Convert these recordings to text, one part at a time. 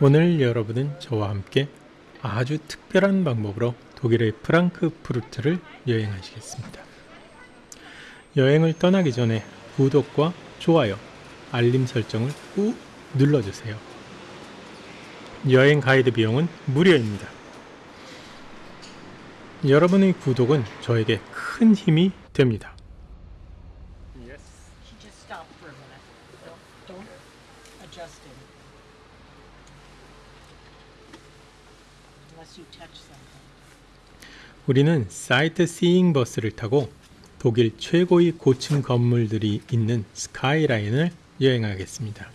오늘 여러분은 저와 함께 아주 특별한 방법으로 독일의 프랑크푸르트를 여행하시겠습니다. 여행을 떠나기 전에 구독과 좋아요, 알림 설정을 꾹 눌러주세요. 여행 가이드 비용은 무료입니다. 여러분의 구독은 저에게 큰 힘이 됩니다. 우리는 사이트 시잉 버스를 타고 독일 최고의 고층 건물들이 있는 스카이라인을 여행하겠습니다.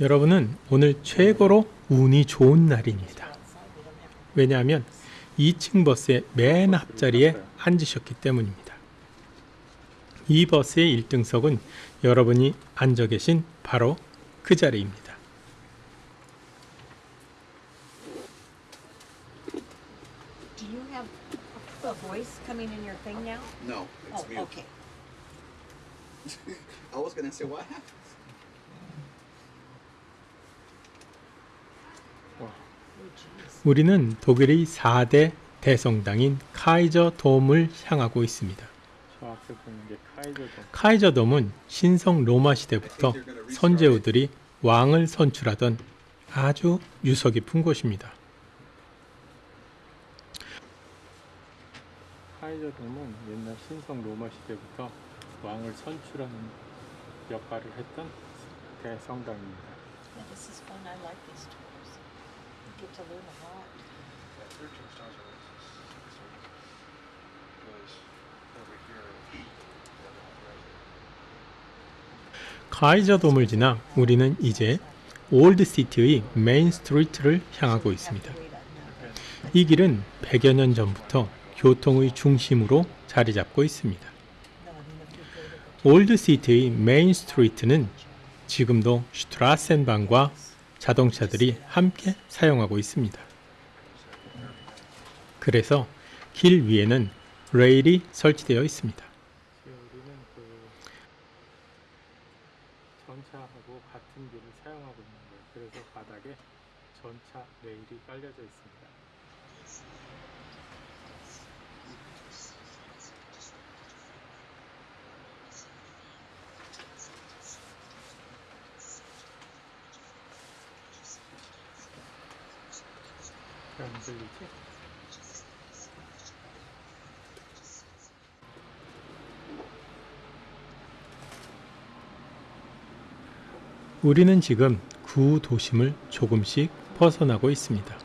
여러분은 오늘 최고로 운이 좋은 날입니다. 왜냐하면 2층 버스의 맨 앞자리에 앉으셨기 때문입니다. 이 버스의 1등석은 여러분이 앉아 계신 바로 그 자리입니다. Thing now? No, it's Oh, mute. okay. I was gonna say what happened. 우리는 독일의 4대 대성당인 카이저 돔을 향하고 있습니다. 카이저 돔은 신성 로마 시대부터 선제우들이 왕을 선출하던 아주 유서 깊은 곳입니다. 카이저돔은 옛날 신성 로마 시대부터 왕을 선출하는 역할을 했던 대성당입니다. Yeah, this is fun. I like these tours. You get to learn a lot. 카이저 돔을 지나 우리는 이제 old city의 main street를 향하고 있습니다. 이 길은 100여 년 전부터 교통의 중심으로 자리 잡고 있습니다. old city의 main street는 지금도 Straßenbahn과 자동차들이 함께 사용하고 있습니다. 그래서 길 위에는 레일이 설치되어 있습니다. 전차하고 같은 길을 사용하고 있는 거예요. 그래서 바닥에 전차 레일이 깔려져 있습니다. 잘 안 들리지? 우리는 지금 구 도심을 조금씩 벗어나고 있습니다.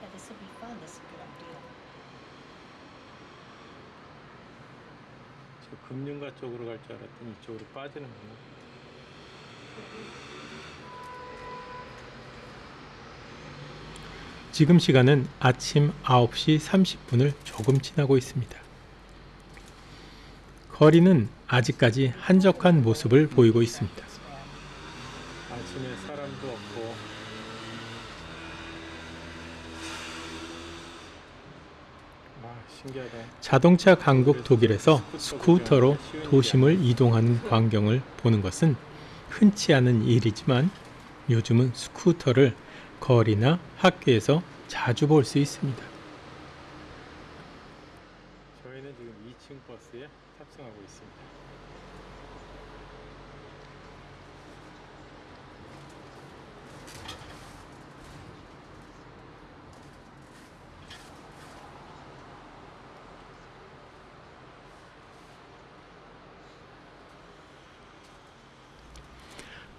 Yeah, this will be fun. This is a good idea. 저 금융가 쪽으로 갈 줄 알았더니 이쪽으로 빠지는구나. 지금 시간은 아침 9시 30분을 조금 지나고 있습니다. 거리는 아직까지 한적한 모습을 보이고 있습니다. 아침에 사람도 없고 아 신기하다 자동차 강국 독일에서 스쿠터로 도심을 이동하는 광경을 보는 것은 흔치 않은 일이지만 요즘은 스쿠터를 거리나 학교에서 자주 볼 수 있습니다. 저희는 지금 2층 버스에 탑승하고 있습니다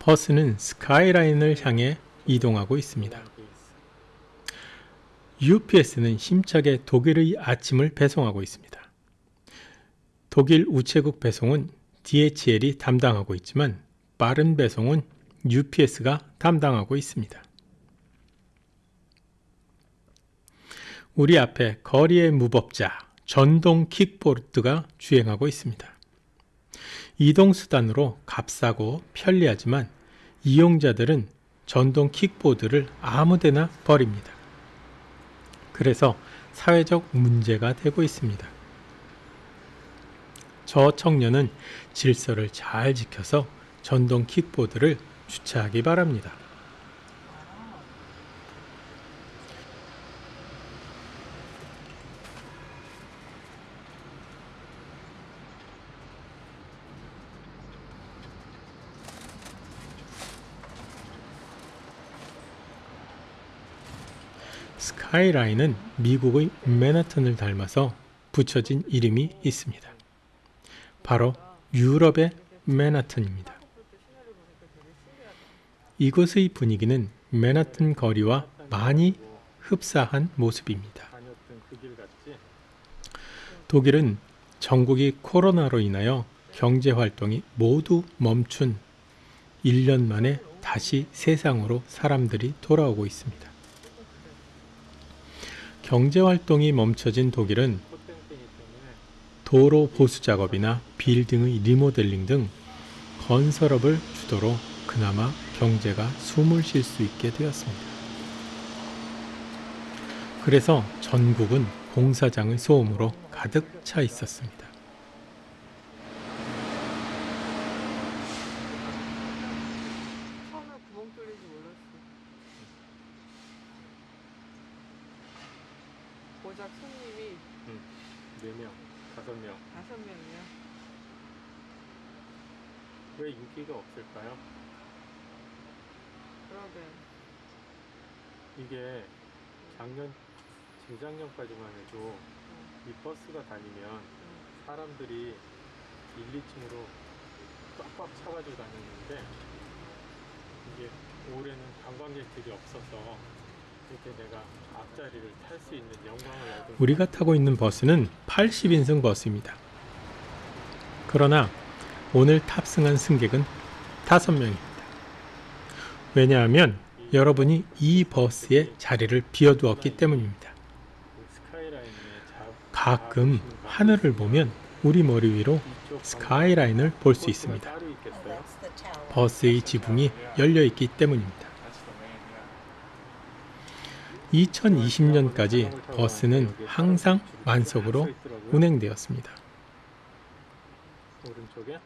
버스는 스카이라인을 향해 이동하고 있습니다. UPS는 힘차게 독일의 아침을 배송하고 있습니다. 독일 우체국 배송은 DHL이 담당하고 있지만 빠른 배송은 UPS가 담당하고 있습니다. 우리 앞에 거리의 무법자 전동 킥보드가 주행하고 있습니다. 이동수단으로 값싸고 편리하지만 이용자들은 전동 킥보드를 아무데나 버립니다. 그래서 사회적 문제가 되고 있습니다. 저 청년은 질서를 잘 지켜서 전동 킥보드를 주차하기 바랍니다. 스카이라인은 미국의 맨하튼을 닮아서 붙여진 이름이 있습니다. 바로 유럽의 맨하튼입니다. 이곳의 분위기는 맨하튼 거리와 많이 흡사한 모습입니다. 독일은 전국이 코로나로 인하여 경제 활동이 모두 멈춘 1년 만에 다시 세상으로 사람들이 돌아오고 있습니다. 경제 활동이 멈춰진 독일은 도로 보수 작업이나 빌딩의 리모델링 등 건설업을 주도로 그나마 경제가 숨을 쉴 수 있게 되었습니다. 그래서 전국은 공사장의 소음으로 가득 차 있었습니다. 처음에 구멍 뚫린지 몰랐어. 고작 손님이 4명, 5명 다섯 명이야. 왜 없을까요? 그러게. 이게 작년, 재작년까지만 해도 이 버스가 다니면 사람들이 1, 2층으로 꽉꽉 차가지고 다녔는데 이게 올해는 관광객들이 없어서 이렇게 내가 앞자리를 탈수 있는 영광을 얻은 우리가 타고 있는 버스는 80인승 버스입니다. 그러나 오늘 탑승한 승객은 5명입니다. 왜냐하면 여러분이 이 버스에 자리를 비워두었기 때문입니다. 가끔 하늘을 보면 우리 머리 위로 스카이라인을 볼 수 있습니다. 버스의 지붕이 열려 있기 때문입니다. 2020년까지 버스는 항상 만석으로 운행되었습니다. 오른쪽에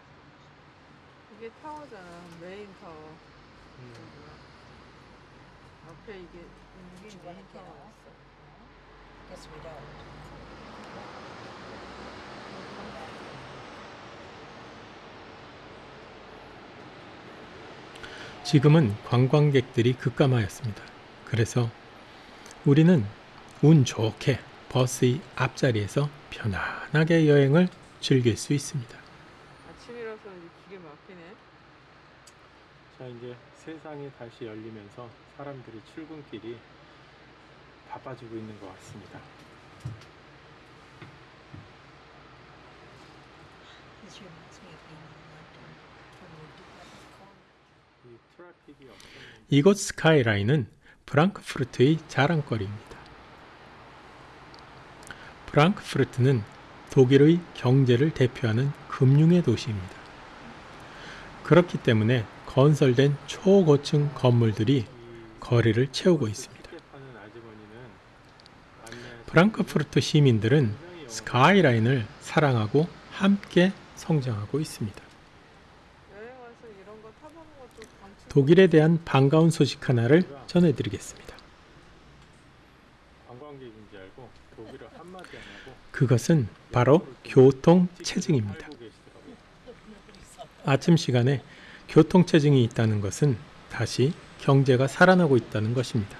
이게 타워잖아. 메인 타워. 음, 앞에 이게 이게 메인 타워. Guess we don't. 지금은 관광객들이 급감하였습니다. 그래서 우리는 운 좋게 버스의 앞자리에서 편안하게 여행을 즐길 수 있습니다. 아침이라서 이제 기계 막히네. 자 이제 세상이 다시 열리면서 사람들이 출근길이 바빠지고 있는 것 같습니다. 이곳 스카이라인은 프랑크푸르트의 자랑거리입니다. 프랑크푸르트는 독일의 경제를 대표하는 금융의 도시입니다. 그렇기 때문에 건설된 초고층 건물들이 이 거리를 채우고 있습니다. 프랑크푸르트 시민들은 스카이라인을 사랑하고 함께 성장하고 있습니다. 독일에 대한 반가운 소식 하나를 전해드리겠습니다. 그것은 바로. 알고 계시더라고요. 아침 시간에 교통체증이 있다는 것은 다시 경제가 살아나고 있다는 것입니다.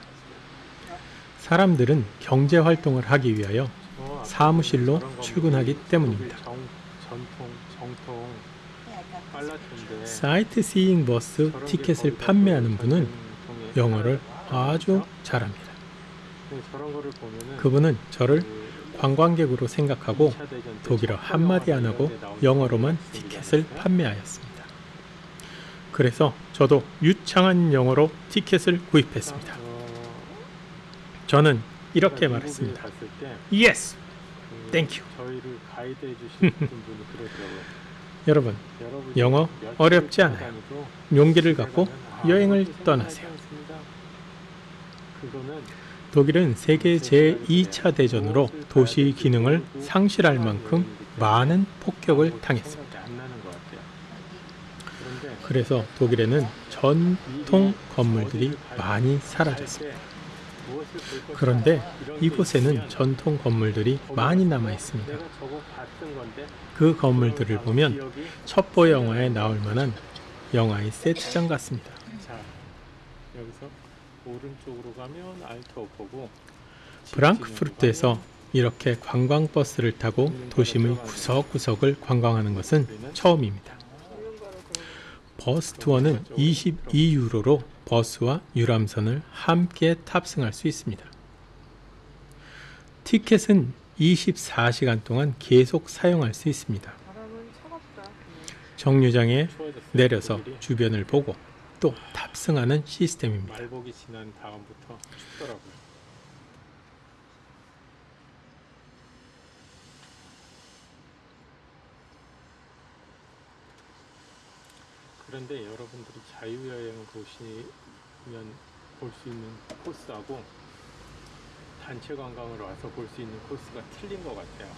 사람들은 경제 활동을 하기 위하여 사무실로 출근하기 때문입니다. 빨라트인데 사이트 시잉 버스 티켓을 판매하는 또 분은 영어를 아주? 잘합니다. 그분은 저를 그 관광객으로 생각하고 2차 대전 때 독일어 첫 한마디 안 하고 영화가 나온 영어로만 티켓을. 판매하였습니다. 그래서 저도 유창한 영어로 티켓을 구입했습니다. 어, 저는 이렇게 말했습니다. Yes, 그 Thank you. 여러분 여러분 영어 어렵지 않아요. 용기를 갖고 아, 여행을 떠나세요. 독일은 세계 제2차 대전으로 도시 기능을 상실할 만큼 많은 폭격을 당했습니다. 그래서 독일에는 전통 건물들이 많이 사라졌습니다. 그런데 이곳에는 전통 건물들이 많이 남아 있습니다. 내가 저거 봤던 건데 그 건물들을 보면 첩보 영화에 나올 만한 영화의 세트장 같습니다. 자 여기서 오른쪽으로 가면 알트오포고 프랑크푸르트에서 이렇게 관광버스를 타고 도심의 구석구석을 관광하는 것은 처음입니다. 버스 투어는 22유로로 버스와 유람선을 함께 탑승할 수 있습니다. 티켓은 24시간 동안 계속 사용할 수 있습니다. 정류장에. 내려서. 주변을 보고 또 탑승하는 시스템입니다. 말복이 지난 다음부터 춥더라고요. 그런데 여러분들이 자유여행을 보시면 볼 수 있는 코스하고 단체 관광을 와서 볼 수 있는 코스가 틀린 것 같아요.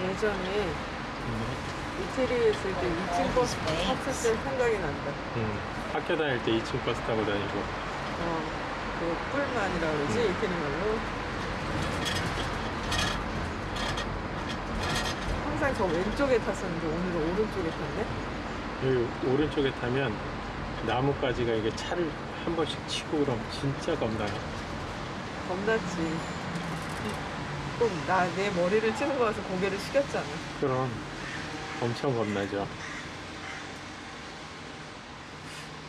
Yeah. 예전에 이태리에 있을 때 2층 버스 탔을 때 생각이 난다. 음, 학교 다닐 때 2층 버스 타고 다니고 어, 그 뿔만이라 그러지 이태리 말로. 항상 저 왼쪽에 탔었는데 오늘은 오른쪽에 탔네. 여기 오른쪽에 타면 나뭇가지가 이게 차를 한 번씩 치고 그럼 진짜 겁나요. 겁났지. 꼭 나 내 머리를 치는 거 같아서 고개를 숙였잖아. 그럼 엄청 겁나죠.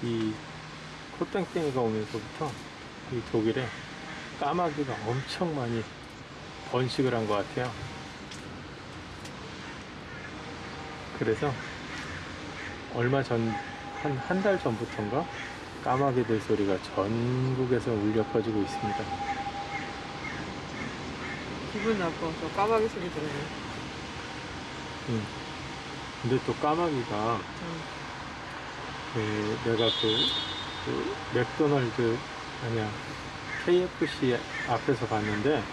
이 코땡땡이가 오면서부터 이 독일에 까마귀가 엄청 많이 번식을 한 것 같아요. 그래서 얼마 전, 한 한 달 전부터인가 까마귀들 소리가 전국에서 울려 퍼지고 있습니다. 기분 나빠. 저 까마귀 소리 들으면. 음. 근데 또 까마귀가 응. 그 내가 그, 그 맥도날드 아니야 KFC 앞에서 봤는데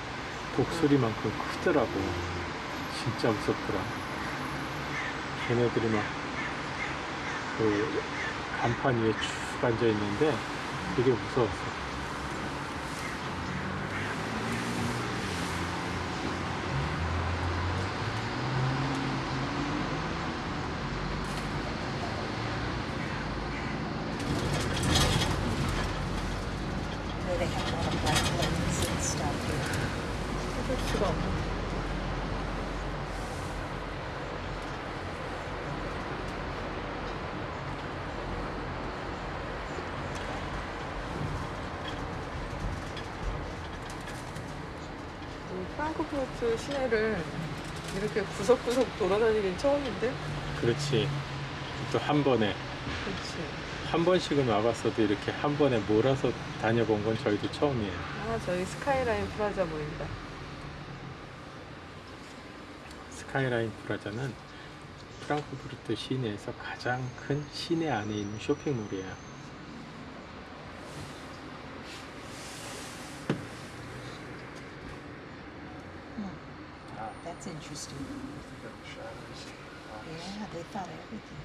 독수리만큼 크더라고 진짜 무섭더라 걔네들이 막 그 간판 위에 쭉 앉아 있는데 되게 무서웠어 Where they have a lot of black lens and stuff here. 찾을 수가 없네. 이 프랑크푸르트 시내를 이렇게 구석구석 돌아다니긴 처음인데? 그렇지 또 한 번에 그렇지. 한 번씩은 와봤어도 이렇게 한 번에 몰아서 다녀본 건 저희도 처음이에요 아, 저희 스카이라인 프라자 보인다. 스카이라인 프라자는 프랑크푸르트 시내에서 가장 큰 시내 안에 있는 쇼핑몰이에요. That's interesting. Yeah, they thought everything.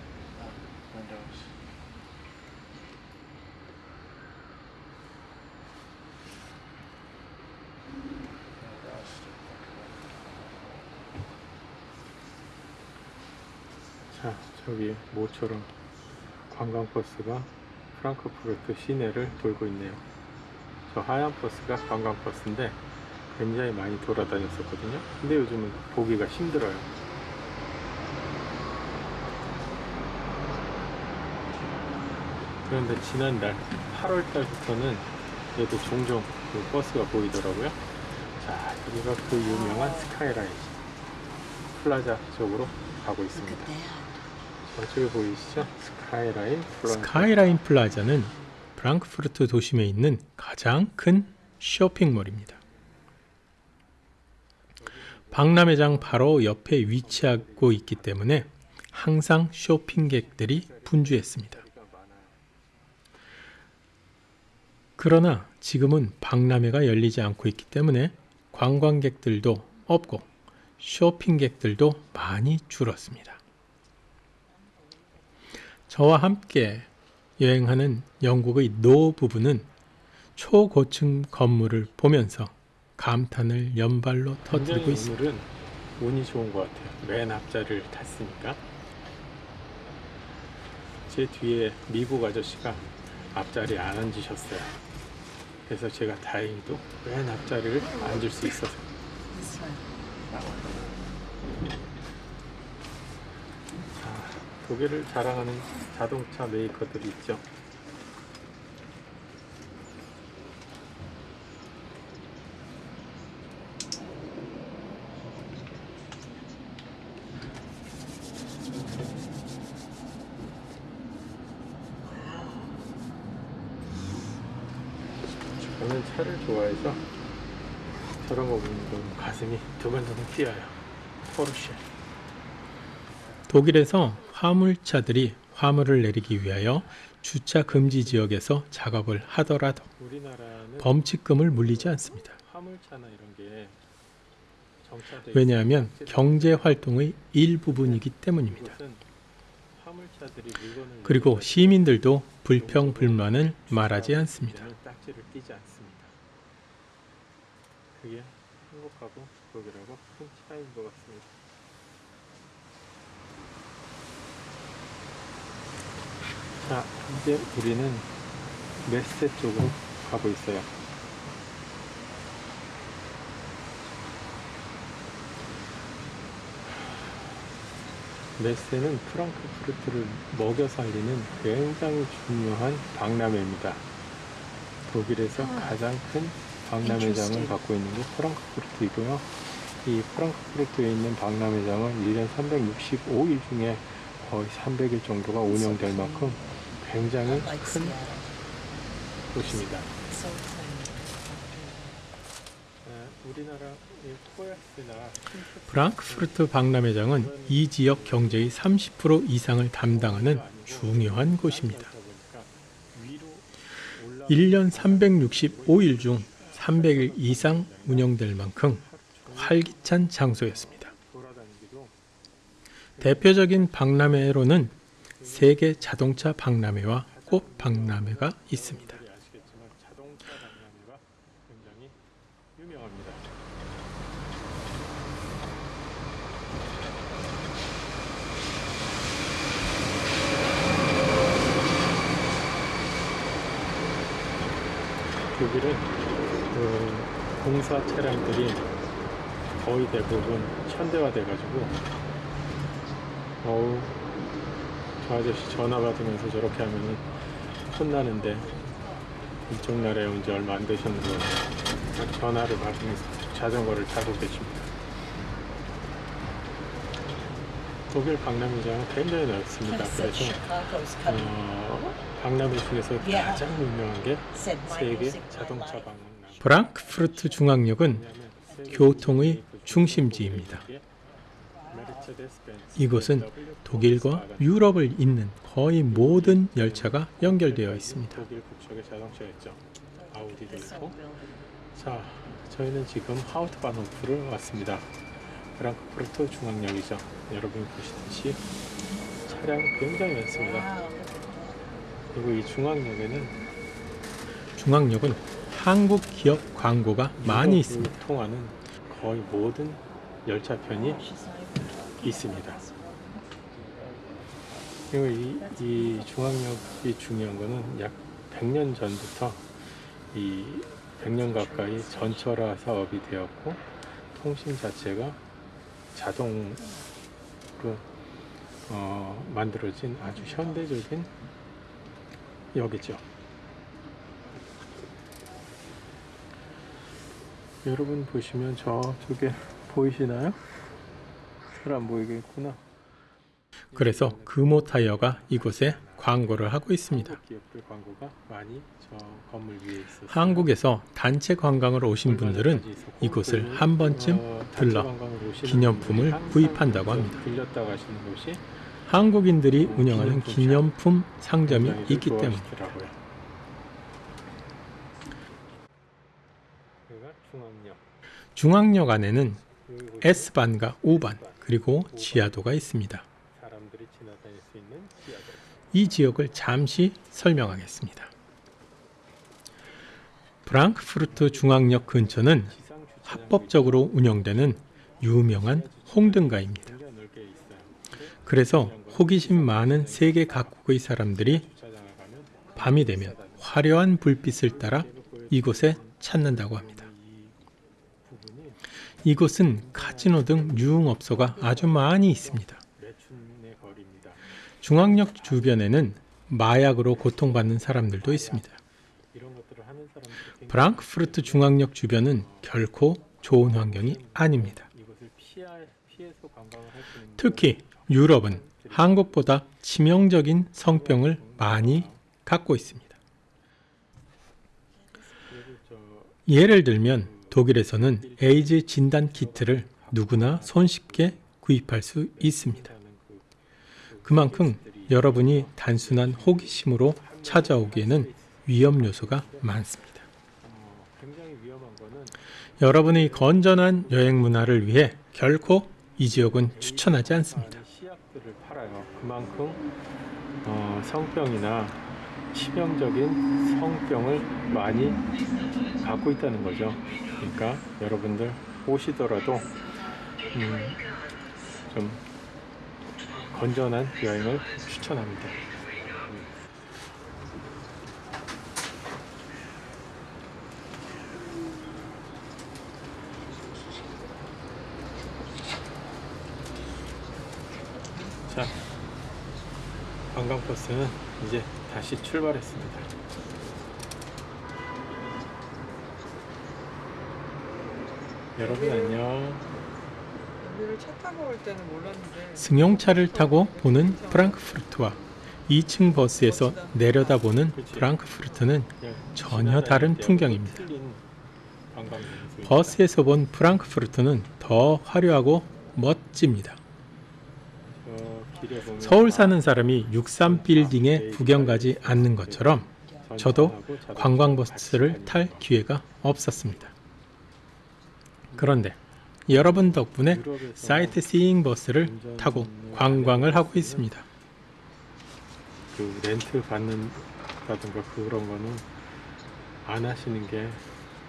자, 저기 모처럼 관광버스가 프랑크푸르트 시내를 돌고 있네요. 저 하얀 버스가 관광버스인데 굉장히 많이 돌아다녔었거든요. 근데 요즘은 보기가 힘들어요. 그런데 지난달 8월 달부터는 얘도 종종 그 버스가 보이더라고요. 자, 여기가 그 유명한 스카이라인 플라자 쪽으로 가고 있습니다. 저기 보이시죠? 스카이라인 플러스 스카이라인 플라자는 프랑크푸르트 도심에 있는 가장 큰 쇼핑몰입니다. 박람회장 바로 옆에 위치하고 있기 때문에 항상 쇼핑객들이 분주했습니다. 그러나 지금은 박람회가 열리지 않고 있기 때문에 관광객들도 없고 쇼핑객들도 많이 줄었습니다. 저와 함께 여행하는 영국의 노 부부는 초고층 건물을 보면서 감탄을 연발로 터뜨리고 있습니다. 오늘은 운이 좋은 것 같아요. 맨 앞자리를 탔으니까 제 뒤에 미국 아저씨가 앞자리에 안 앉으셨어요. 그래서 제가 다행히도 맨 앞자리를 앉을 수 있어서 자, 독일을 자랑하는 자동차 메이커들이 있죠. 저는 차를 좋아 해서 저런 거 보면 가슴이 두근두근 뛰어요. 포르쉐. 독일에서 화물차들이 화물을 내리기 위하여 주차 금지 지역에서 작업을 하더라도 범칙금을 물리지 않습니다. 왜냐하면 있어서 경제 활동의 일부분이기 때문입니다. 화물차들이 물건을 그리고 시민들도 불평 불만을 말하지 않습니다. 저는 딱지를 띄지 않습니다. 그게 행복하고 독일하고 큰 차이인 것 같습니다. 자, 이제 우리는 메세 쪽으로 가고 있어요. 메세는 프랑크푸르트를 먹여 살리는 굉장히 중요한 박람회입니다. 독일에서 가장 큰 박람회장을 갖고 있는 게 프랑크푸르트이고요. 이 프랑크푸르트에 있는 박람회장은 1년 365일 중에 거의 300일 정도가 운영될 만큼 굉장히 큰 곳입니다. 코야스나 프랑크푸르트 박람회장은 이 지역 경제의 30% 이상을 담당하는 중요한 곳입니다. 1년 365일 중 300일 이상 운영될 만큼 활기찬 장소였습니다. 대표적인 박람회로는 세계 자동차 박람회와 꽃 박람회가 있습니다. 분들이 공사 차량들이 거의 대부분 현대화 돼가지고 어우 저 아저씨 전화 받으면서 저렇게 하면은 혼나는데 이쪽 나라에 온 지 얼마 안 되셨는데 전화를 받으면서 자전거를 타고 계십니다. 독일 박람회장은 굉장히 넓습니다. 그래서 어, 박람회 중에서 가장 유명한 게 세계 자동차 박람회. 프랑크푸르트 중앙역은 교통의 그 중심지입니다. 이곳은 독일과 유럽을 잇는 거의 모든 열차가 연결되어 있습니다. 자, 저희는 지금 하우트바노프를 왔습니다. 프랑크푸르트 중앙역이죠. 여러분이 보시듯이 차량이 굉장히 많습니다. 그리고 이 중앙역에는 중앙역은 한국 기업 광고가 많이 있습니다. 통하는 거의 모든 열차 편이 있습니다. 그리고 이, 이 중앙역이 중요한 거는 약 100년 전부터 이 100년 가까이 전철화 사업이 되었고 통신 자체가 자동으로 어, 만들어진 아주 현대적인 역이죠. 여러분 보시면 저쪽에 보이시나요? 잘 안 보이겠구나. 그래서 금호 타이어가 이곳에 광고를 하고 있습니다. 한국. 한국에서 단체 관광을 오신 분들은 이곳을 한 번쯤 어, 들러 관광을 오시는 기념품을 구입한다고 합니다. 한국인들이 운영하는 기념품 상점이 굉장히 있기 때문에 좋아하시더라고요. 여기가 중앙역. 중앙역 안에는 S반과 O반 그리고 지하도가 있습니다. 이 지역을 잠시 설명하겠습니다. 프랑크푸르트 중앙역 근처는 합법적으로 운영되는 유명한 홍등가입니다. 그래서 호기심 많은 세계 각국의 사람들이 밤이 되면 화려한 불빛을 따라 이곳에 찾는다고 합니다. 이곳은 카지노 등 유흥업소가 아주 많이 있습니다. 중앙역 주변에는 마약으로 고통받는 사람들도 있습니다. 프랑크푸르트 중앙역 주변은 결코 좋은 환경이 아닙니다. 특히 유럽은 한국보다 치명적인 성병을 많이 갖고 있습니다. 예를 들면 독일에서는 에이즈 진단 키트를 누구나 손쉽게 구입할 수 있습니다. 그만큼 여러분이 단순한 호기심으로 찾아오기에는 위험 요소가 많습니다. 여러분의 건전한 여행 문화를 위해 결코 이 지역은 추천하지 않습니다. 그만큼 어, 성병이나 치명적인 성병을 많이 갖고 있다는 거죠. 그러니까 여러분들 오시더라도 음, 좀 건전한 여행을 추천합니다. 자, 관광버스는 이제 다시 출발했습니다. 여러분 안녕. 승용차를 타고 보는 프랑크푸르트와 2층 버스에서 내려다보는 프랑크푸르트는 그냥 전혀 다른 풍경입니다. 버스에서 본 프랑크푸르트는 더 화려하고 멋집니다. 서울 사는 사람이 63 빌딩에 구경 가지 않는 것처럼 저도 관광버스를 탈 기회가 없었습니다. 그런데 여러분 덕분에 유럽에서 사이트 시잉 버스를 타고 관광을 하고 있습니다. 그 렌트 받는다든가 그런 거는 안 하시는 게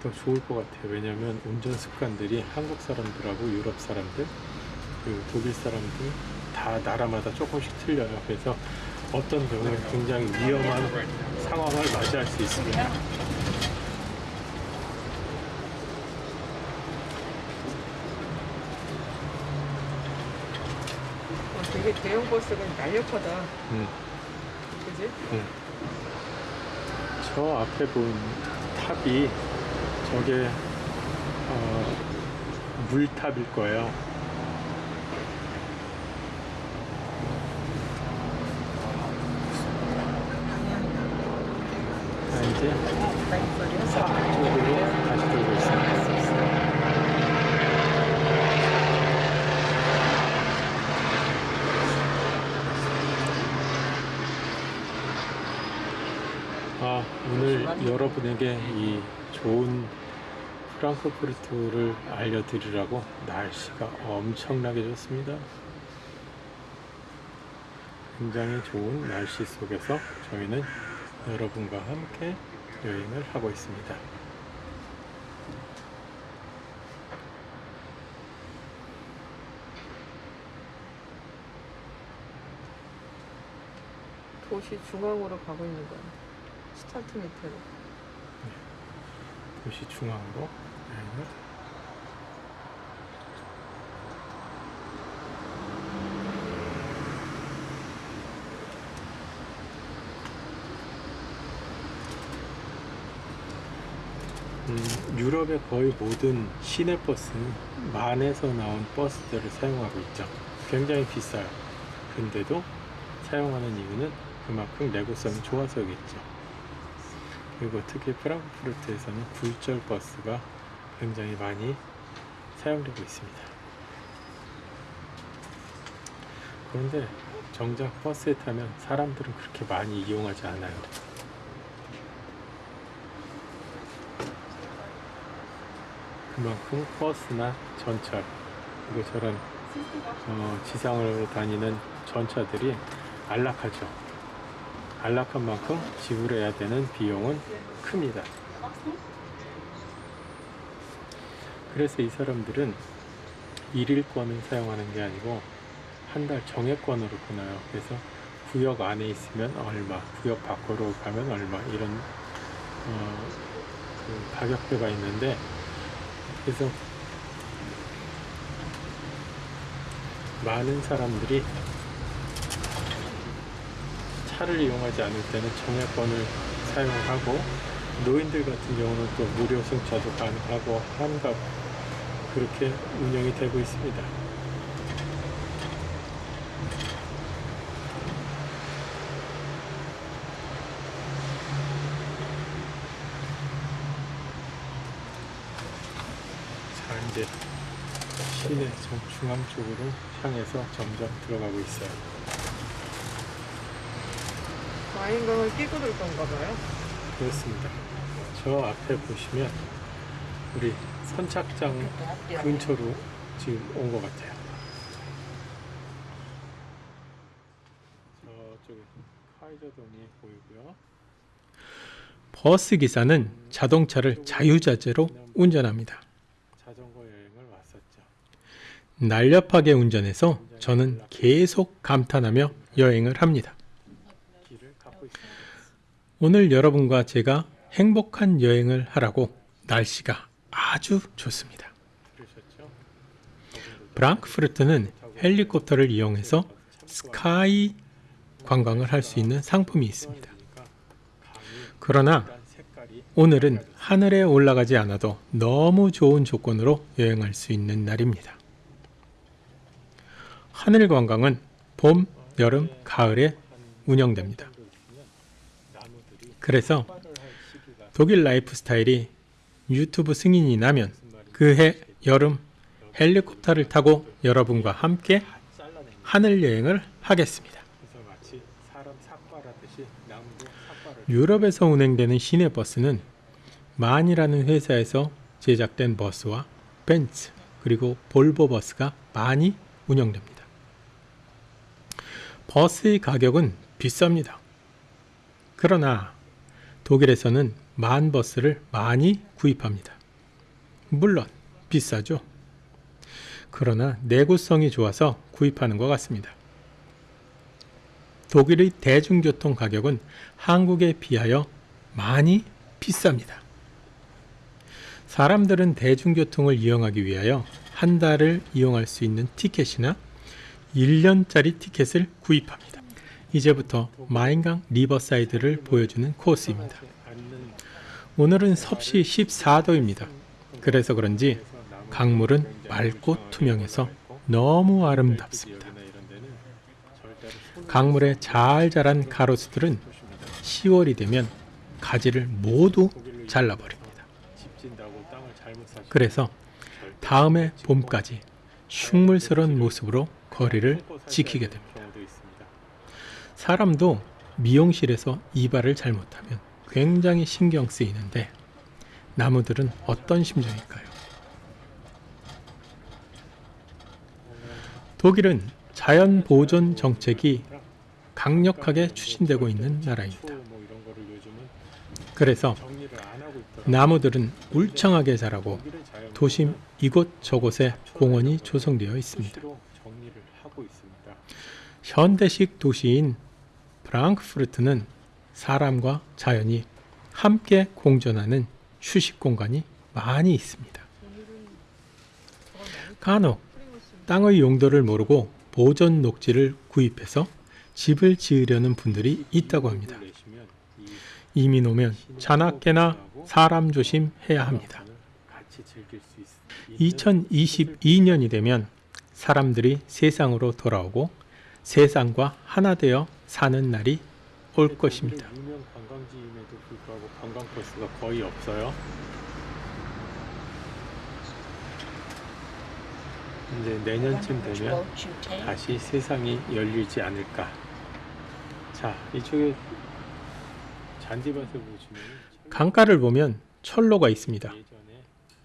더 좋을 것 같아요. 왜냐하면 운전 습관들이 한국 사람들하고 유럽 사람들, 그리고 독일 사람들 다 나라마다 조금씩 틀려요. 그래서 어떤 경우에 굉장히 위험한 상황을 맞이할 수 있습니다. 어, 되게 대형 버스가 날렵하다. 음. 그지? 저 앞에 본 탑이 저게 어, 물탑일 거예요. 자, 이제 사 쪽으로 다시 돌고 있습니다. 아, 오늘 여러분에게 이 좋은 프랑크푸르트를 알려드리라고 날씨가 엄청나게 좋습니다. 굉장히 좋은 날씨 속에서 저희는 여러분과 함께 여행을 하고 있습니다. 도시 중앙으로 가고 있는 거야. 스타트 밑으로. 도시 중앙으로 여행을 음, 유럽의 거의 모든 시내버스는 만에서 나온 버스들을 사용하고 있죠. 굉장히 비싸요. 근데도 사용하는 이유는 그만큼 내구성이 좋아서겠죠. 그리고 특히 프랑크푸르트에서는 굴절 버스가 굉장히 많이 사용되고 있습니다. 그런데 정작 버스에 타면 사람들은 그렇게 많이 이용하지 않아요. 그만큼 버스나 전철 그리고 저런 어, 지상을 다니는 전차들이 안락하죠. 안락한 만큼 지불해야 되는 비용은 큽니다. 그래서 이 사람들은 일일권을 사용하는 게 아니고 한 달 정액권으로 끊어요. 그래서 구역 안에 있으면 얼마, 구역 밖으로 가면 얼마 이런 어, 그 가격표가 있는데 그래서 많은 사람들이 차를 이용하지 않을 때는 정액권을 사용하고 노인들 같은 경우는 또 무료 승차도 가능하고 한가 그렇게 운영이 되고 있습니다. 자 이제 시내 정 중앙 쪽으로 향해서 점점 들어가고 있어요. 와인강을 끼고 들 건가 봐요. 그렇습니다. 저 앞에 보시면 우리 선착장 근처로 지금 온 것 같아요. 저쪽에 카이저동이 보이고요. 버스 기사는 자동차를 자유자재로 운전합니다. 자전거 여행을 왔었죠. 날렵하게 운전해서 저는 계속 감탄하며 여행을 합니다. 오늘 여러분과 제가 행복한 여행을 하라고 날씨가 아주 좋습니다. 브랑크푸르트는 헬리콥터를 이용해서 스카이 관광을 할 수 있는 상품이 있습니다. 그러나 오늘은 하늘에 올라가지 않아도 너무 좋은 조건으로 여행할 수 있는 날입니다. 하늘 관광은 봄, 여름, 가을에 운영됩니다. 그래서 독일 라이프 스타일이 유튜브 승인이 나면 그해 여름 헬리콥터를 타고 여러분과 함께 하늘 여행을 하겠습니다. 유럽에서 운행되는 시내 버스는 만이라는 회사에서 제작된 버스와 벤츠 그리고 볼보 버스가 많이 운영됩니다. 버스의 가격은 비쌉니다. 그러나 독일에서는 만 버스를 많이 구입합니다. 물론 비싸죠. 그러나 내구성이 좋아서 구입하는 것 같습니다. 독일의 대중교통 가격은 한국에 비하여 많이 비쌉니다. 사람들은 대중교통을 이용하기 위하여 한 달을 이용할 수 있는 티켓이나 1년짜리 티켓을 구입합니다. 이제부터 마인강 riverside를 보여주는 코스입니다. 오늘은 섭씨 14도입니다. 그래서 그런지 강물은 맑고 투명해서 너무 아름답습니다. 강물에 잘 자란 가로수들은 10월이 되면 가지를 모두 잘라버립니다. 그래서 다음해 봄까지 흉물스러운 모습으로 거리를 지키게 됩니다. 사람도 미용실에서 이발을 잘못하면 굉장히 신경 쓰이는데 나무들은 어떤 심정일까요? 독일은 자연 보존 정책이 강력하게 추진되고 있는 나라입니다. 뭐 그래서. 나무들은 울창하게 자라고 도심 이곳저곳에 공원이 조성되어 있습니다. 수시로 정리를 하고 있습니다. 현대식 도시인 프랑크푸르트는 사람과 자연이 함께 공존하는 휴식 공간이 많이 있습니다. 간혹 땅의 용도를 모르고 보존 녹지를 구입해서 집을 지으려는 분들이 있다고 합니다. 이민 오면 자나깨나 사람 조심해야 합니다. 같이 즐길 수 있, 2022년이 되면 사람들이 세상으로 돌아오고 세상과 하나 되어 사는 날이 올 것입니다. 유명 관광지임에도 불구하고 관광 코스가 거의 없어요. 이제 내년쯤 되면? 다시 세상이 열리지 않을까. 자, 이쪽에 잔디밭을 보시면 강가를 보면 철로가 있습니다.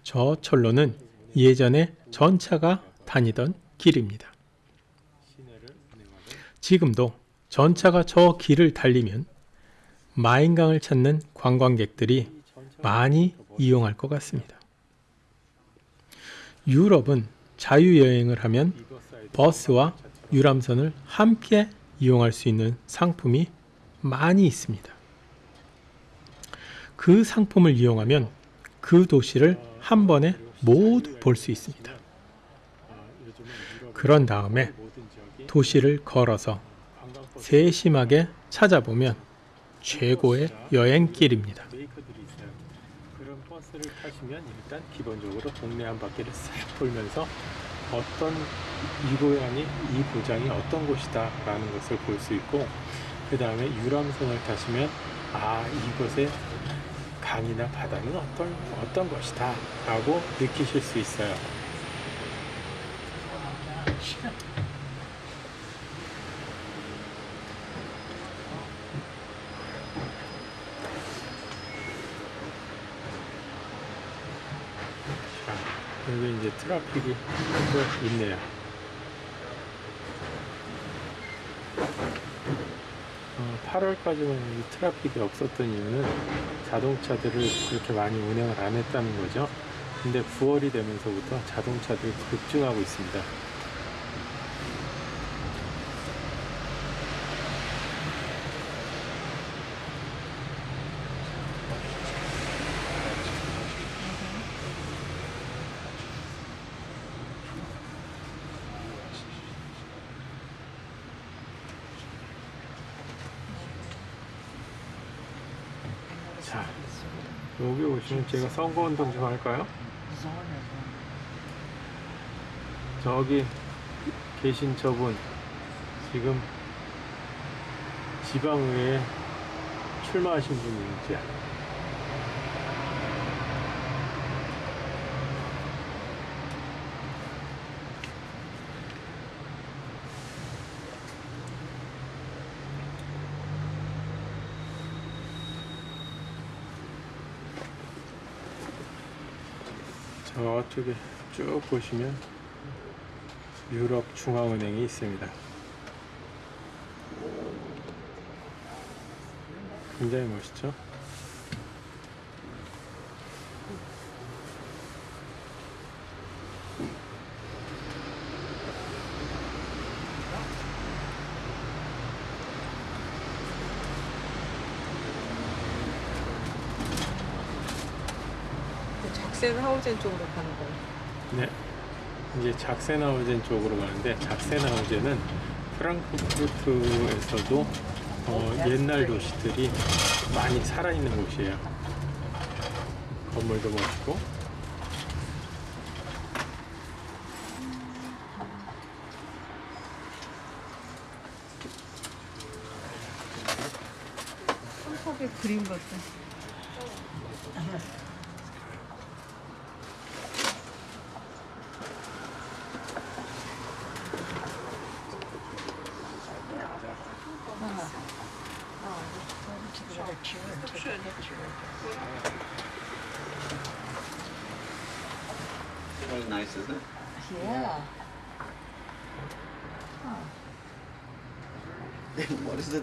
저 철로는 예전에 전차가 다니던 길입니다. 지금도 전차가 저 길을 달리면 마인강을 찾는 관광객들이 많이. 이용할 것 같습니다. 유럽은 자유여행을 하면 버스와 유람선을 함께 이용할 수 있는 상품이 많이 있습니다. 그 상품을 이용하면 그 도시를 한 번에 모두 볼 수 있습니다. 그런 다음에 도시를 걸어서 세심하게 찾아보면 최고의 여행길입니다. 그런 버스를 타시면 일단 기본적으로 동네 한 바퀴를 싹 돌면서 어떤 이 고향이 이 고장이 어떤 곳이다 라는 것을 볼 수 있고 그 다음에 유람선을 타시면 아 이곳의 강이나 바다는 어떤 어떤 것이다 라고 느끼실 수 있어요. 자, 여기 이제 트라픽이 또 있네요. 어, 8월까지만 이 트라픽이 없었던 이유는 자동차들을 그렇게 많이 운행을 안 했다는 거죠. 근데 9월이 되면서부터 자동차들이 급증하고 있습니다. 자, 오시면 제가 선거운동 좀 할까요? 저기 계신 저분 지금 지방의회에 출마하신 분인지 저쪽에 쭉 보시면 유럽 중앙은행이 있습니다. 굉장히 멋있죠? 그 작센 하우젠 쪽으로. 이제 작세나우젠 쪽으로 가는데 작세나우젠은 프랑크푸르트에서도 어, 옛날 도시들이 많이 살아있는 곳이에요. 건물도 멋있고 한국의 그림 같아.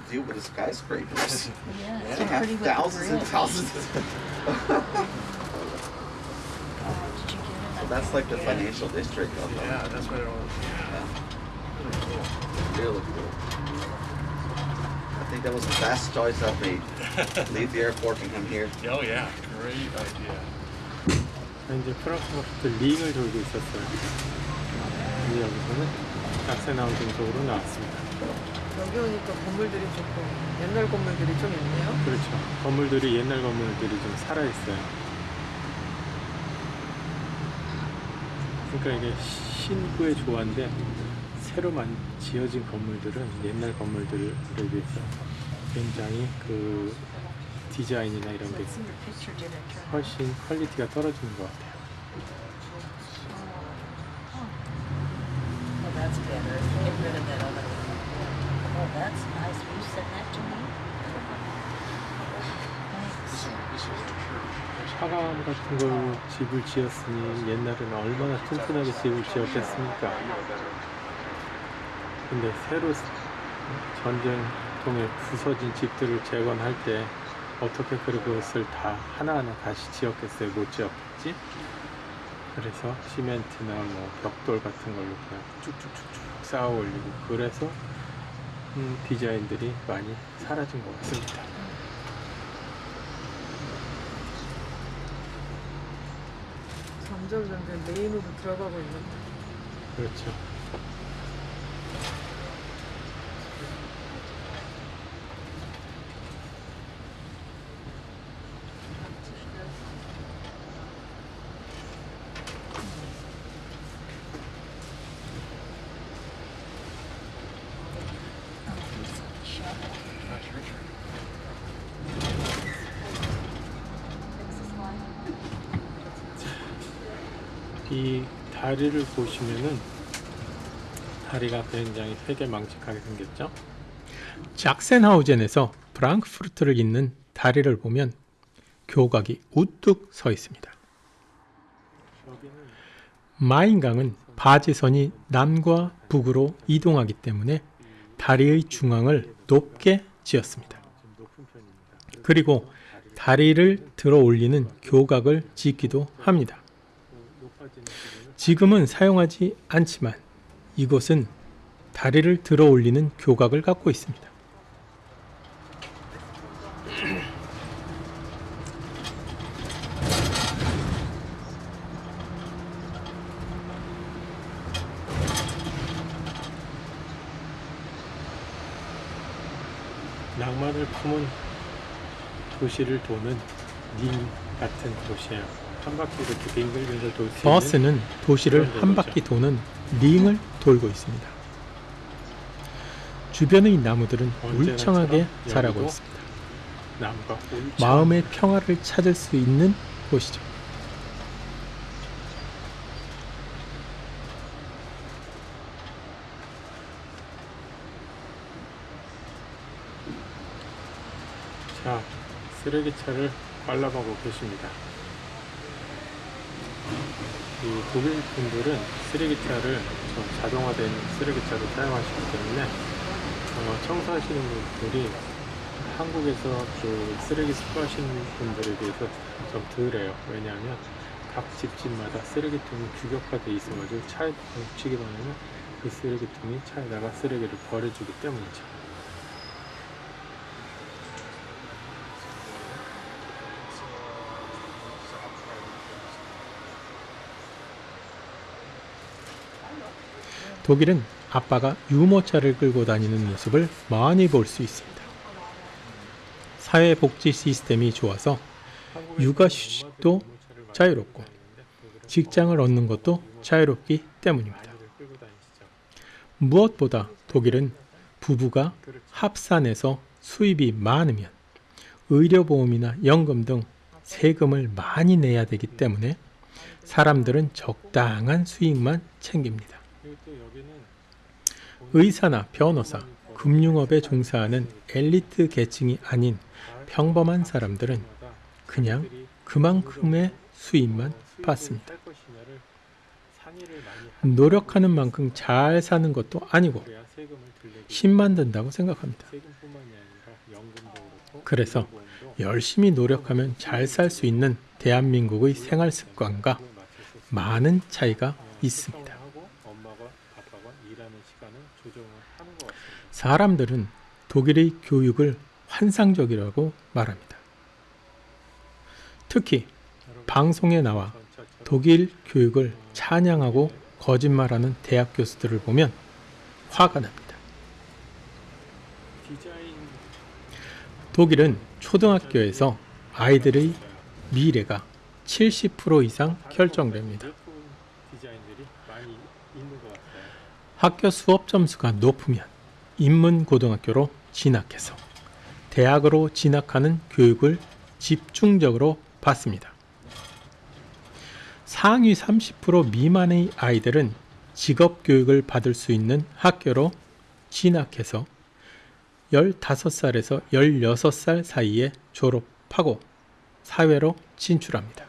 deal with the skyscrapers? Yeah. they So have pretty with the thousands and grid. thousands. Of, Uh, did you get it? so that's like the financial district of them. Yeah, that's what it was. Really cool. I think that was the best choice I've made. Leave the airport and come here. Oh yeah, great idea. 이제 프랑크푸르트 링을 돌고 있었어요. 이제 여기서는 작세나우젠 쪽으로 나왔습니다. 여기 오니까 건물들이 조금 옛날 건물들이 좀 있네요. 그렇죠. 건물들이 옛날 건물들이 좀 살아있어요. 그러니까 이게 신구의 조화인데 새로 만 지어진 건물들은 옛날 건물들에 비해서 굉장히 그 디자인이나 이런 게? 훨씬 quality가 떨어지는 것 같아요. Oh, that's better. Get rid of that other one. Oh, that's nice. Will you send that to me? Thanks. 화감 같은 걸로 집을 지었으니 옛날에는 얼마나 튼튼하게 집을 지었겠습니까? 근데 새로 전쟁 통에 부서진 집들을 재건할 때 어떻게 그것을 다 하나하나 다시 지었겠어요? 못 지었겠지? 그래서 시멘트나 뭐 벽돌 같은 걸로 그냥 쭉쭉쭉쭉 쌓아 올리고 그래서 음, 디자인들이 많이 사라진 것 같습니다. 점점 점점 메인으로 들어가고 있는. 그렇죠. 이 다리를 보시면은 다리가 굉장히 되게 망측하게 생겼죠. 작센하우젠에서 프랑크푸르트를 잇는 다리를 보면 교각이 우뚝 서 있습니다. 마인강은 바지선이 남과 북으로 이동하기 때문에 다리의 중앙을 높게 지었습니다. 그리고 다리를 들어 올리는 교각을 짓기도 합니다. 지금은 사용하지 않지만 이곳은 다리를 들어 올리는 교각을 갖고 있습니다. 낭만을 품은 도시를 도는 링 같은 도시예요. 버스는 도시를 한. 바퀴 도는 링을 돌고 있습니다. 주변의 나무들은 울창하게 자라고 있습니다. 마음의 평화를 찾을 수 있는 곳이죠. 자, 쓰레기차를 관람하고 계십니다. 이 독일 분들은 쓰레기차를 저 자동화된 쓰레기차를 사용하시기 때문에 어, 청소하시는 분들이 한국에서 그 쓰레기 수거하시는 분들에 비해서 좀 덜해요. 왜냐하면 각 집집마다 쓰레기통이 규격화되어 있어가지고 차에 붙이기만 하면 그 쓰레기통이 차에다가 쓰레기를 버려주기 때문이죠. 독일은 아빠가 유모차를 끌고 다니는 모습을 많이 볼 수 있습니다. 사회복지 시스템이 좋아서 육아 휴직도 자유롭고 직장을 얻는 것도 자유롭기 때문입니다. 무엇보다 독일은 부부가 합산해서 수입이 많으면 의료보험이나 연금 등 세금을 많이 내야 되기 때문에 사람들은 적당한 수익만 챙깁니다. 의사나 변호사, 금융업에 종사하는 엘리트 계층이 아닌 평범한 사람들은 그냥 그만큼의 수입만 받습니다. 노력하는 만큼 잘 사는 것도 아니고 힘만 든다고 생각합니다. 그래서 열심히 노력하면 잘 살 수 있는 대한민국의 생활 습관과 많은 차이가 있습니다. 사람들은 독일의 교육을 환상적이라고 말합니다. 특히 방송에 나와 독일 교육을 찬양하고 거짓말하는 대학 교수들을 보면 화가 납니다. 독일은 초등학교에서 아이들의 미래가 70% 이상 결정됩니다. 학교 수업 점수가 높으면 인문고등학교로 진학해서 대학으로 진학하는 교육을 집중적으로 받습니다. 상위 30% 미만의 아이들은 직업 교육을 받을 수 있는 학교로 진학해서 15살에서 16살 사이에 졸업하고 사회로 진출합니다.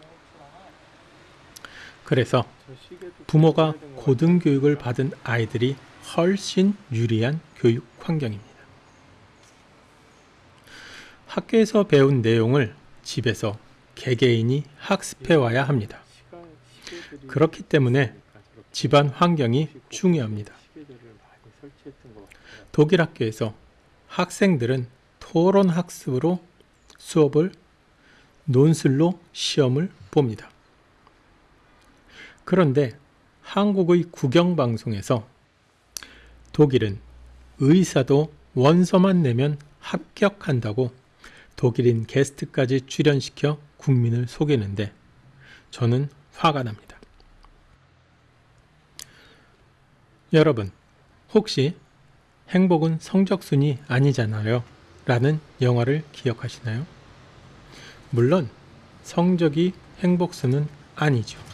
그래서 부모가 고등교육을 받은 아이들이 훨씬 유리한 교육 환경입니다. 학교에서 배운 내용을 집에서 개개인이 학습해 와야 합니다. 그렇기 때문에 집안 환경이 중요합니다. 독일 학교에서 학생들은 토론 학습으로 수업을 논술로 시험을 봅니다. 그런데 한국의 국영방송에서 독일은 의사도 원서만 내면 합격한다고 독일인 게스트까지 출연시켜 국민을 속이는데 저는 화가 납니다. 여러분, 혹시 행복은 성적순이 아니잖아요. 라는 영화를 기억하시나요? 물론 성적이 행복순은 아니죠.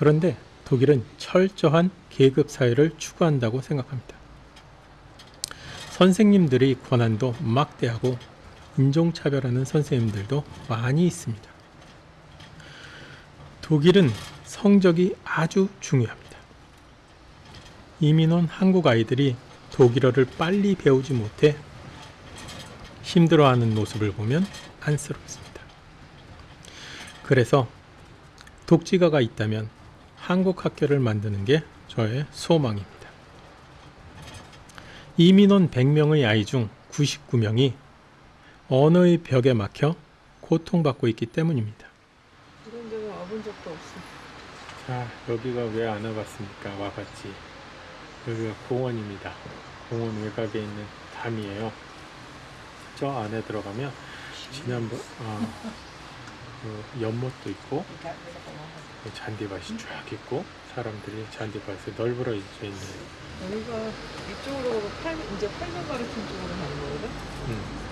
그런데 독일은 철저한 계급 사회를 추구한다고 생각합니다. 선생님들의 권한도 막대하고 인종차별하는 선생님들도 많이 있습니다. 독일은 성적이 아주 중요합니다. 이민 온 한국 아이들이 독일어를 빨리 배우지 못해 힘들어하는 모습을 보면 안쓰럽습니다. 그래서 독지가가 있다면 한국 학교를 만드는 게 저의 소망입니다. 이민 온 100명의 아이 중 99명이 언어의 벽에 막혀 고통받고 있기 때문입니다. 이런 데는 와본 적도 없어. 자, 여기가 왜 안 와봤습니까? 와봤지. 여기가 공원입니다. 공원 외곽에 있는 담이에요. 저 안에 들어가면 지난번 아, 그 연못도 있고 잔디밭이 쫙 있고 사람들이 잔디밭에 널브러져 있는 여기가 이쪽으로 팔, 이제 팔면 가르친 쪽으로 가는 거거든? 음.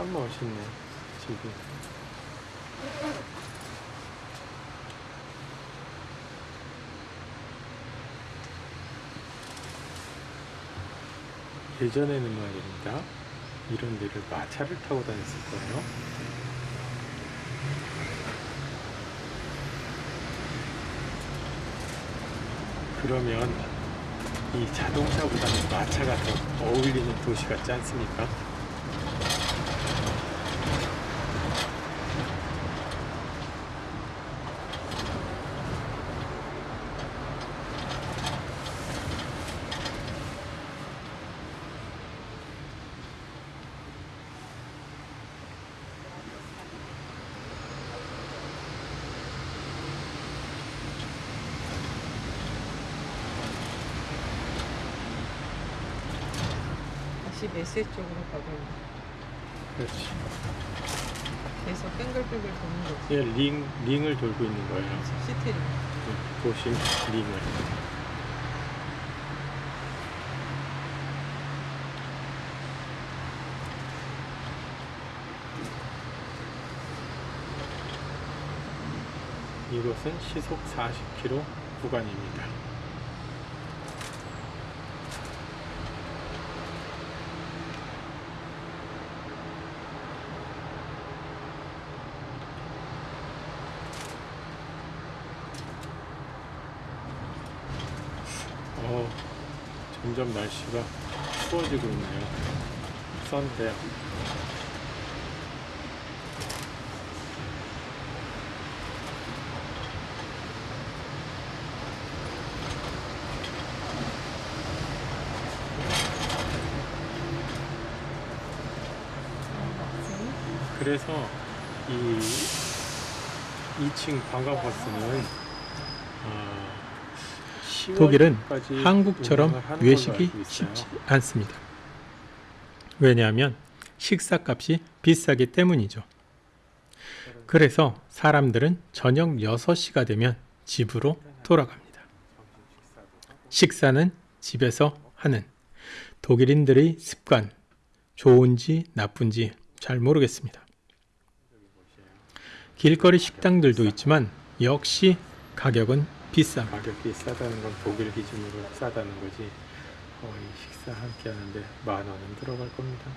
아 멋있네 집이. 예전에는 말입니다. 이런 데를 마차를 타고 다녔을 거예요. 그러면 이 자동차보다는 마차가 더 어울리는 도시 같지 않습니까? 메세 쪽으로 가고 그렇지. 계속 뺑글뺑글 도는 거지. 얘 링, 링을 돌고 있는 거예요. 시티를. 도심 링을. 이곳은 시속 40km 구간입니다. 점점 날씨가 추워지고 있네요. 썬데요 그래서 이 2층 방과버스는 독일은 한국처럼 외식이. 쉽지 않습니다. 왜냐하면 식사값이 비싸기 때문이죠. 그래서 사람들은 저녁 6시가 되면 집으로 돌아갑니다. 식사는 집에서 하는 독일인들의 습관, 좋은지 나쁜지 잘 모르겠습니다. 길거리 식당들도 있지만 역시 가격은 비쌉니다. 가격이 싸다는 건 독일 기준으로 싸다는 거지 거의 식사 한끼 하는데 만 원은 들어갈 겁니다.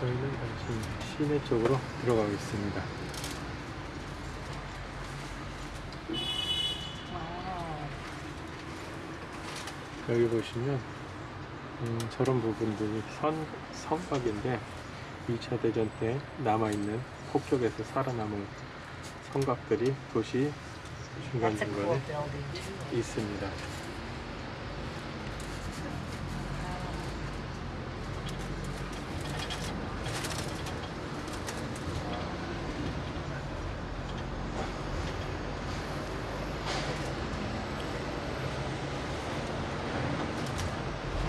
저희는 지금 시내 쪽으로 들어가고 있습니다. 여기 보시면 음, 저런 부분들이 선, 성곽인데 2차 대전 때 남아있는 폭격에서 살아남은 성곽들이 도시 중간중간에. 있습니다.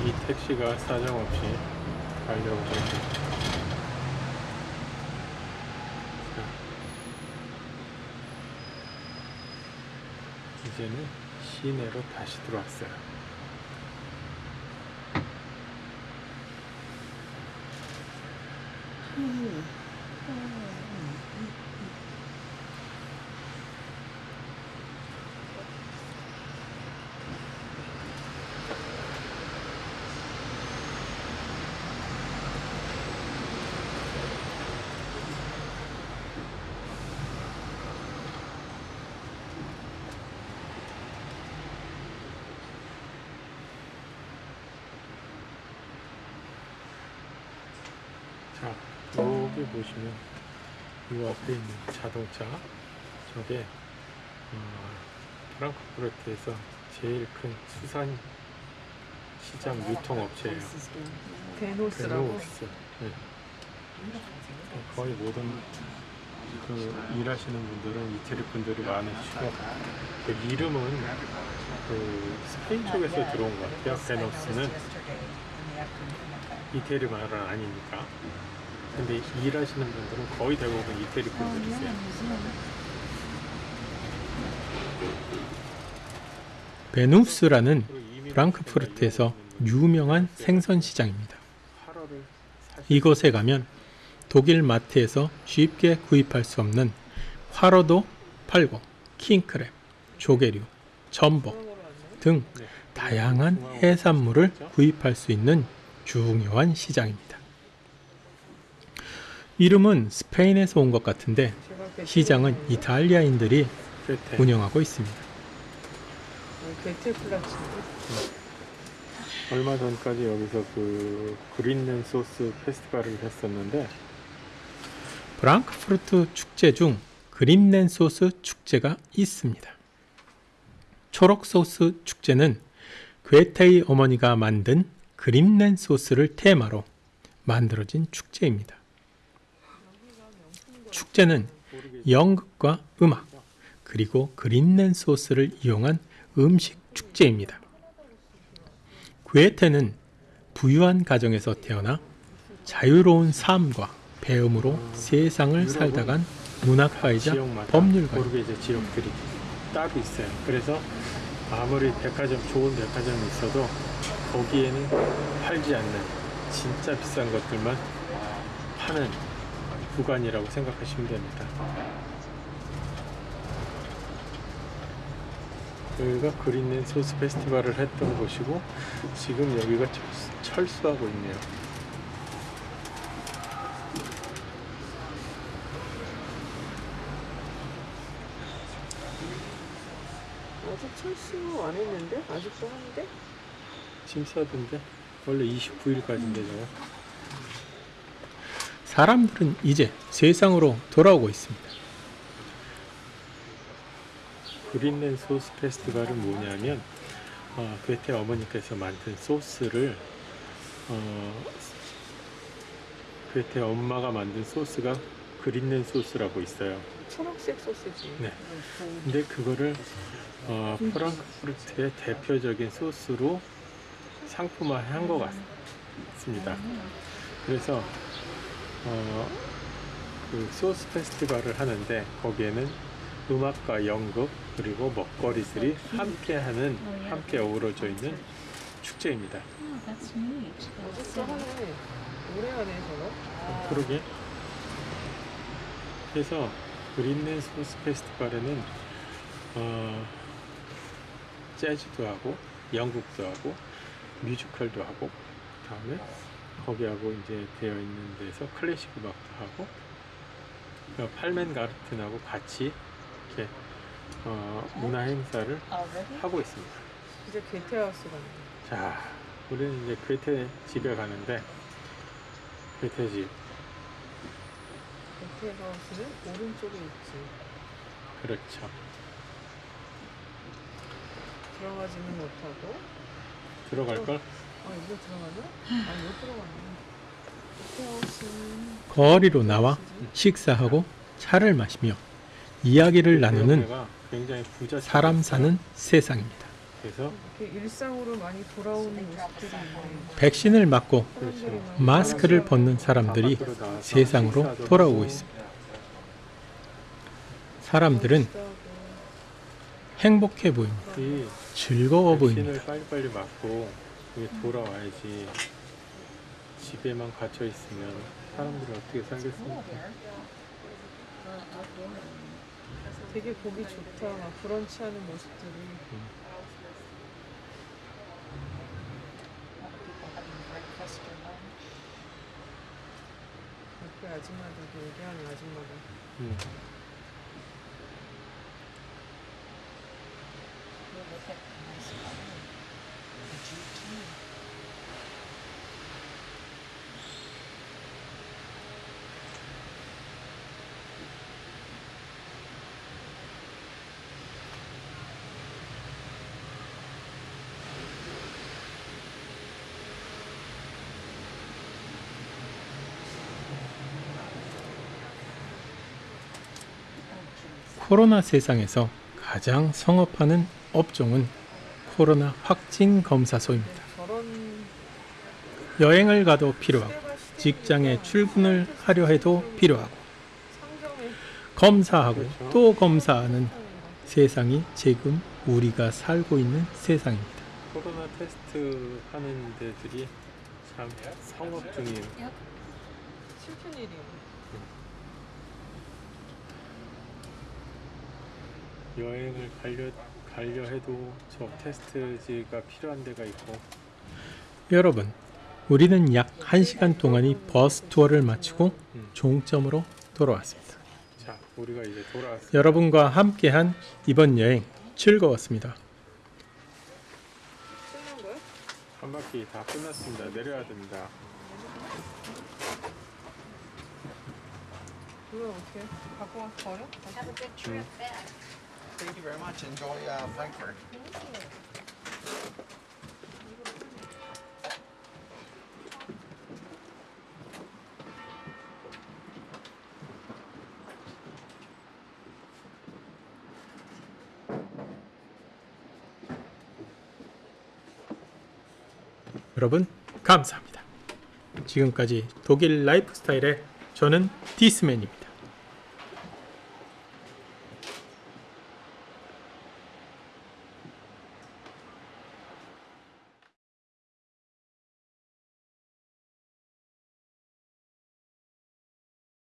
이 택시가 사정없이 가려고 합니다. 이제는 시내로 다시 들어왔어요. 자, 여기 보시면 이 앞에 있는 자동차 저게 어, 프랑크푸르트에서 제일 큰 수산 시장 유통업체예요. 데노스라고. 베노스. 네. 거의 모든 그 일하시는 분들은 이태리 분들이 많으시고 그 이름은 그 스페인 쪽에서 들어온 것 같아요. 베노스는 이태리 말은 아니니까. 근데 일하시는 분들은 거의 대부분 이태리 분들이세요. 베누스라는 프랑크푸르트에서 유명한 생선 시장입니다. 이곳에 가면 독일 마트에서 쉽게 구입할 수 없는 화로도 팔고 킹크랩, 조개류, 전복 등 다양한 해산물을 구입할 수 있는 중요한 시장입니다. 이름은 스페인에서 온 것 같은데 시장은 이탈리아인들이. 운영하고 있습니다. 플라츠인데. 얼마 전까지 여기서 그 그린랜 소스 페스티벌을 했었는데 프랑크푸르트 축제 중 그린랜 소스 축제가 있습니다. 초록 소스 축제는 괴테의 어머니가 만든 그린랜 소스를 테마로 만들어진 축제입니다. 축제는 연극과 음악 그리고 그린랜 소스를 이용한 음식 축제입니다. 괴테는 부유한 가정에서 태어나 자유로운 삶과 배움으로 세상을 살다 간 문학가이자 법률가 지역들이 따로 있어요. 그래서 아무리 백화점 좋은 백화점이 있어도 거기에는 팔지 않는 진짜 비싼 것들만 파는 구간이라고 생각하시면 됩니다 여기가 그린랜 소스 페스티벌을 했던 곳이고 지금 여기가 철수, 하고 있네요 아직 철수 안 했는데? 아직도 하는데? 짐 싸던데? 원래 29일까지인데 저거 사람들은 이제 세상으로 돌아오고 있습니다. Grüne Soße 페스티벌은 뭐냐면 어, 괴테 어머니께서 만든 소스를 어, 괴테 엄마가 만든 소스가 Grüne Soße라고 있어요. 초록색 소스지. 네. 근데 그거를 어, 프랑크푸르트의 대표적인 소스로 상품화한 것 같습니다. 그래서 어, 그 소스 페스티벌을 하는데 거기에는 음악과 연극 그리고 먹거리들이 함께하는 함께 어우러져 있는 축제입니다. Oh, that's neat. 아직도 하네. 오래 하네, 저거. 어, 그러게. 그래서 Grüne Soße 페스티벌에는 어, 재즈도 하고 연극도 하고 뮤지컬도 하고 그다음에 거기하고 이제 되어 있는 데서 클래식 음악도 하고 그 팔맨 가르튼하고 같이 이렇게 어, 문화 행사를 Already? 하고 있습니다. 이제 게테하우스 가네. 자, 우리는 이제 괴테 집에 가는데 괴테 집 게테하우스는 오른쪽에 있지. 그렇죠. 들어가지는 못하고. 들어갈 걸. 아? 아. 거리로 나와 식사하고 차를 마시며 이야기를 나누는 사람 사는 세상입니다. 백신을 맞고 많이 마스크를 벗는 사람들이 세상으로 돌아오고 있습니다. 사람들은. 행복해 보입니다. 이 즐거워 보입니다. 여기 돌아와야지 집에만 갇혀 있으면 사람들이 어떻게 살겠습니까? 되게 보기 좋다. 막 브런치 하는 모습들이. Lunch. 옆에 아줌마들도 얘기하는 아줌마가. 음. 코로나 세상에서 가장 성업하는 업종은 코로나 확진 검사소입니다. 여행을 가도 필요하고 직장에 출근을 하려 해도 필요하고 검사하고. 또 검사하는 세상이 지금 우리가 살고 있는 세상입니다. 코로나 테스트 하는 데들이 참 성업 중이에요. 슬픈 일이야. 여행을 가려 가려 해도 저 테스트지가 필요한 데가 있고 여러분, 우리는 약 1시간 동안이 버스 투어를 마치고 음. 종점으로 돌아왔습니다. 자 우리가 이제 돌아왔어요. 여러분과 함께한 이번 여행 즐거웠습니다. 끝난? 한 바퀴 다 끝났습니다. 내려야 됩니다. 이거 어떻게 갖고 와 버려? Have Thank you very much. Enjoy uh, Frankfurt. 여러분, 감사합니다. 지금까지 독일 라이프 스타일의 저는 디스맨입니다.